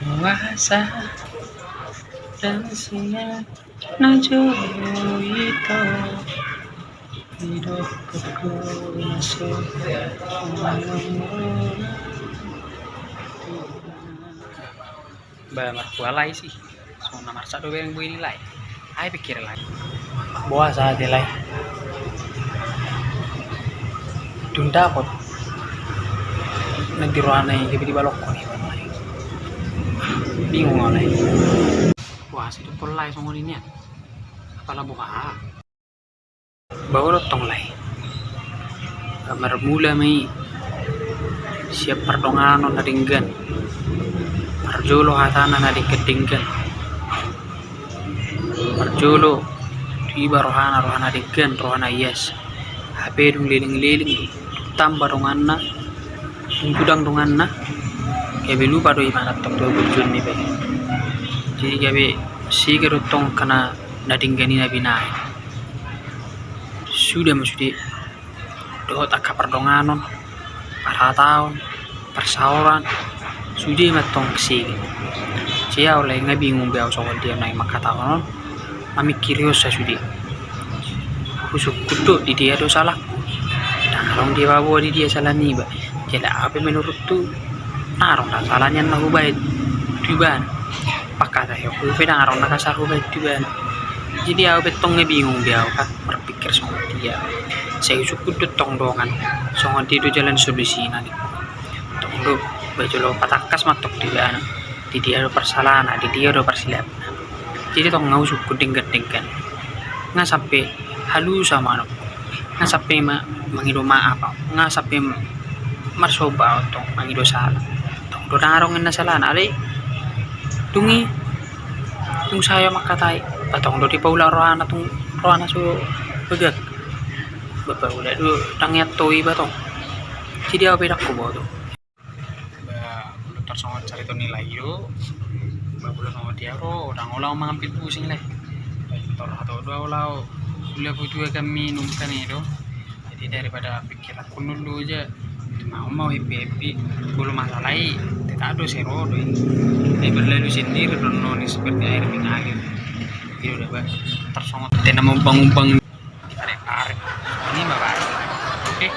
Puasa dan siang najo itu hidupku masuk Ba markualai lai sih. So nomor satu yang gue lai. Ay pikir lai. Buah saat lai. Tunda kot. Nagdiruan na yung gabi di balok ko ni Bingung lah. Wah, situ lai songo ini ya. Kepala buka. Bawa tong lai. Kamar mula mai siap perdongan na dinggan Parjolo hatana na di kedingkan. Parjolo tiba rohana rohana dinggan rohana yes. HP dung liling-liling tambah donganna dung gudang donganna kabe lupa do imana tok do bujun ni be. Jadi kabe sige tong kana nadinggani na binay. Sudah maksudnya do tak perdonganon para tahun persauran sudah matong si siya oleh nga bingung biaw so dia na makataon mami curious sa sudi kusuk kudo di dia do salah narong dia bawa di dia salah ni ba jadi apa menurut tu salahnya na hubay tuban pakata yo ku fe narong nakasar hubay tuban jadi aku betong bingung biaw ka berpikir sama dia. Saya cukup tong dongan dia do jalan solusi nanti. Tong do lo patakas matok di sana. Di dia do persalahan di dia do persilap jadi tong ngau suku dingkat dingkat nggak sampai halus sama no nggak sampai ma mangido maaf. Nggak sampai marsoba tong mangido salah tong do narong na salah ale tungi tung saya makatai patong do di paula rohana tung rohana su begak. Bapak udah dulu tangiat toi batong. Jadi apa bedak ko tuh sama cari tuh nilai yo. Bagus sama dia ro orang ulau mengambil pusing lah. Tor atau dua ulau ulah butuh kami minum kan itu. Jadi daripada pikir aku dulu aja mau mau happy happy belum masalah tidak ada sero ini. Berlalu sendiri dan noni seperti air mengalir itu udah bah tersongot bangun bangun tarik tarik ini bapak oke